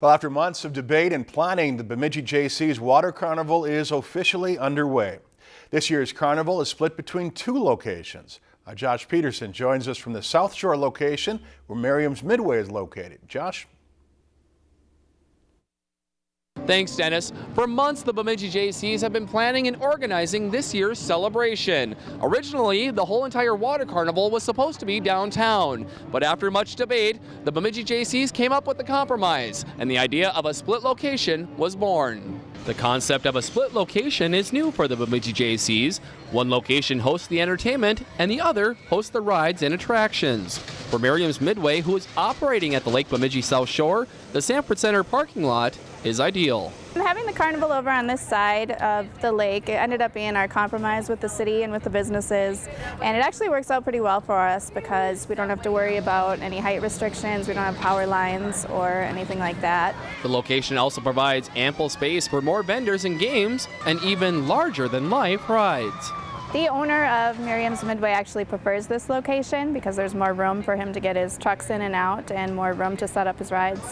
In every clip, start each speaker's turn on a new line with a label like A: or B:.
A: Well, after months of debate and planning, the Bemidji Jaycees Water Carnival is officially underway. This year's carnival is split between two locations. Uh, Josh Peterson joins us from the South Shore location where Merriam's Midway is located. Josh?
B: Thanks, Dennis. For months, the Bemidji Jaycees have been planning and organizing this year's celebration. Originally, the whole entire water carnival was supposed to be downtown, but after much debate, the Bemidji Jaycees came up with a compromise, and the idea of a split location was born. The concept of a split location is new for the Bemidji Jaycees. One location hosts the entertainment and the other hosts the rides and attractions. For Merriam's Midway, who is operating at the Lake Bemidji South Shore, the Sanford Center parking lot is ideal.
C: Having the carnival over on this side of the lake, it ended up being our compromise with the city and with the businesses. And it actually works out pretty well for us because we don't have to worry about any height restrictions, we don't have power lines or anything like that.
B: The location also provides ample space for more vendors and games and even larger than life rides.
C: The owner of Merriam's Midway actually prefers this location because there's more room for him to get his trucks in and out and more room to set up his rides.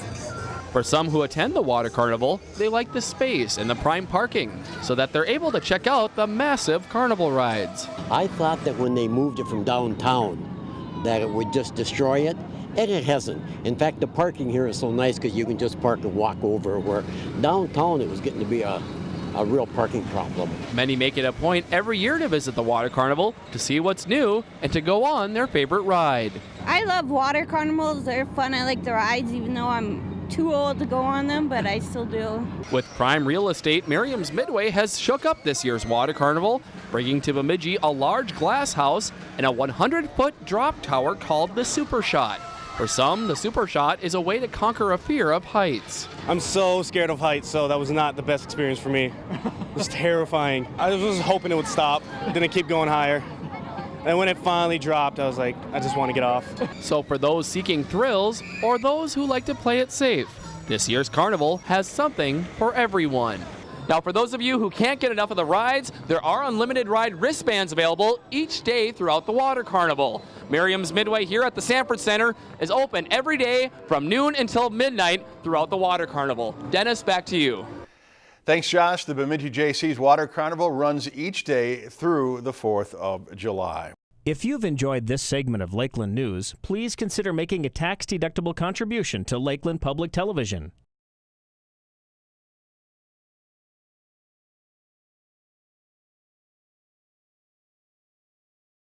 B: For some who attend the water carnival, they like the space and the prime parking so that they're able to check out the massive carnival rides.
D: I thought that when they moved it from downtown that it would just destroy it, and it hasn't. In fact, the parking here is so nice because you can just park and walk over where downtown it was getting to be a a real parking problem.
B: Many make it a point every year to visit the water carnival to see what's new and to go on their favorite ride.
E: I love water carnivals. They're fun. I like the rides even though I'm too old to go on them, but I still do.
B: With prime real estate, Merriam's Midway has shook up this year's water carnival, bringing to Bemidji a large glass house and a 100-foot drop tower called the Super Shot. For some, the Super Shot is a way to conquer a fear of heights.
F: I'm so scared of heights, so that was not the best experience for me. It was terrifying. I was hoping it would stop, then it keep going higher. And when it finally dropped, I was like, I just want to get off.
B: So for those seeking thrills or those who like to play it safe, this year's carnival has something for everyone. Now, for those of you who can't get enough of the rides, there are unlimited ride wristbands available each day throughout the water carnival. Merriam's Midway here at the Sanford Center is open every day from noon until midnight throughout the water carnival. Dennis, back to you.
A: Thanks, Josh. The Bemidji Jaycees Water Carnival runs each day through the 4th of July.
G: If you've enjoyed this segment of Lakeland News, please consider making a tax-deductible contribution to Lakeland Public Television.